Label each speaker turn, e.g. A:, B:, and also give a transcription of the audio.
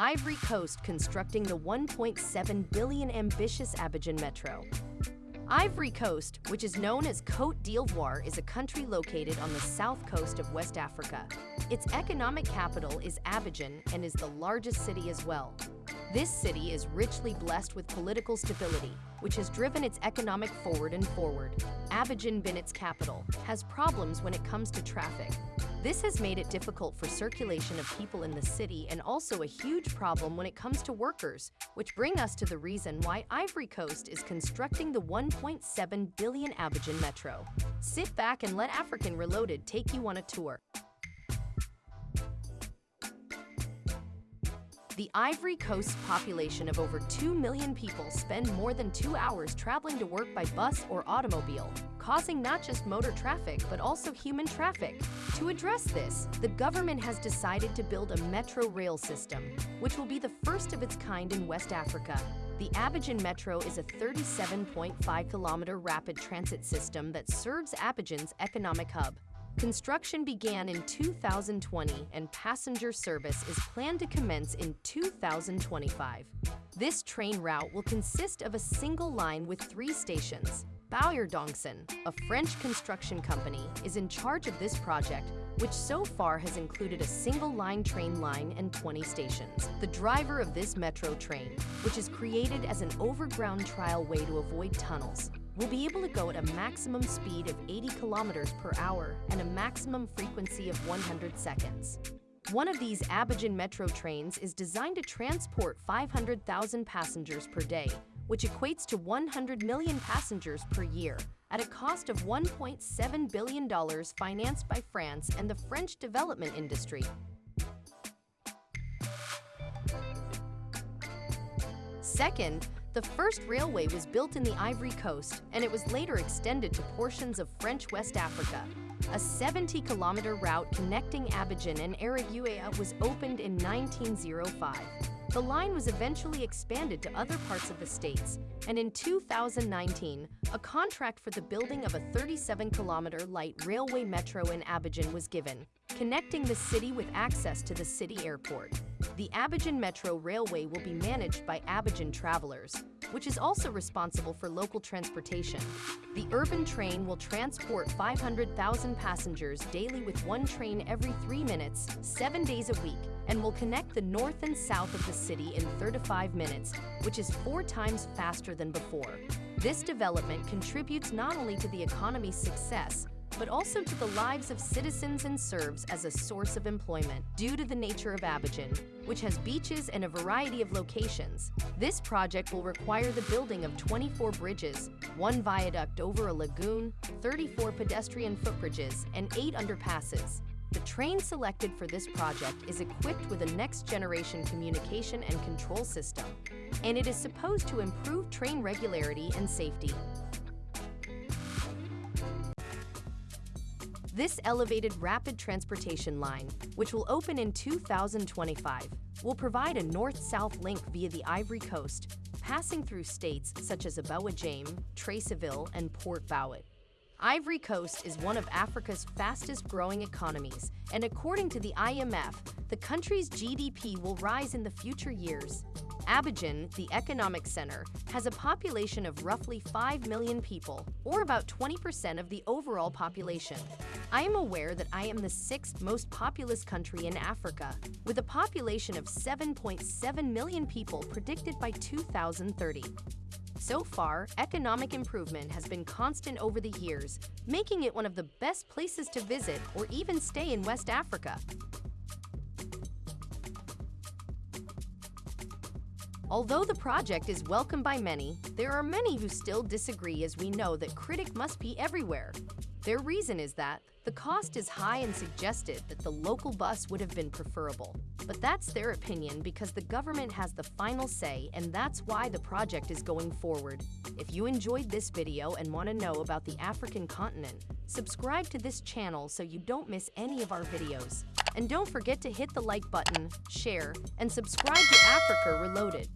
A: Ivory Coast constructing the 1.7 billion ambitious Abidjan Metro. Ivory Coast, which is known as Côte d'Ivoire, is a country located on the south coast of West Africa. Its economic capital is Abidjan and is the largest city as well. This city is richly blessed with political stability, which has driven its economic forward and forward. Abidjan, being its capital, has problems when it comes to traffic. This has made it difficult for circulation of people in the city and also a huge problem when it comes to workers, which bring us to the reason why Ivory Coast is constructing the 1.7 billion Abidjan Metro. Sit back and let African Reloaded take you on a tour. The Ivory Coast's population of over 2 million people spend more than two hours traveling to work by bus or automobile, causing not just motor traffic but also human traffic. To address this, the government has decided to build a metro rail system, which will be the first of its kind in West Africa. The Abidjan Metro is a 37.5 kilometer rapid transit system that serves Abidjan's economic hub. Construction began in 2020 and passenger service is planned to commence in 2025. This train route will consist of a single line with three stations. Bauer Dongson, a French construction company, is in charge of this project, which so far has included a single line train line and 20 stations. The driver of this metro train, which is created as an overground trial way to avoid tunnels, will be able to go at a maximum speed of 80 kilometers per hour and a maximum frequency of 100 seconds. One of these Abidjan metro trains is designed to transport 500,000 passengers per day, which equates to 100 million passengers per year, at a cost of $1.7 billion financed by France and the French development industry. Second, the first railway was built in the Ivory Coast, and it was later extended to portions of French West Africa. A 70-kilometer route connecting Abidjan and Eriguea was opened in 1905. The line was eventually expanded to other parts of the states, and in 2019, a contract for the building of a 37-kilometer light railway metro in Abidjan was given, connecting the city with access to the city airport. The Abidjan Metro Railway will be managed by Abidjan Travelers, which is also responsible for local transportation. The urban train will transport 500,000 passengers daily with one train every three minutes, seven days a week, and will connect the north and south of the city in 35 minutes, which is four times faster than before. This development contributes not only to the economy's success, but also to the lives of citizens and serves as a source of employment. Due to the nature of Abidjan, which has beaches and a variety of locations, this project will require the building of 24 bridges, one viaduct over a lagoon, 34 pedestrian footbridges, and 8 underpasses. The train selected for this project is equipped with a next-generation communication and control system, and it is supposed to improve train regularity and safety. This elevated rapid transportation line, which will open in 2025, will provide a north-south link via the Ivory Coast, passing through states such as Abouadjame, Treichville, and Port Bouet. Ivory Coast is one of Africa's fastest-growing economies, and according to the IMF, the country's GDP will rise in the future years. Abidjan, the economic center, has a population of roughly 5 million people, or about 20% of the overall population. I am aware that I am the sixth most populous country in Africa, with a population of 7.7 million people predicted by 2030. So far, economic improvement has been constant over the years, making it one of the best places to visit or even stay in West Africa. Although the project is welcomed by many, there are many who still disagree as we know that critic must be everywhere. Their reason is that the cost is high and suggested that the local bus would have been preferable. But that's their opinion because the government has the final say and that's why the project is going forward. If you enjoyed this video and want to know about the African continent, subscribe to this channel so you don't miss any of our videos. And don't forget to hit the like button, share, and subscribe to Africa Reloaded.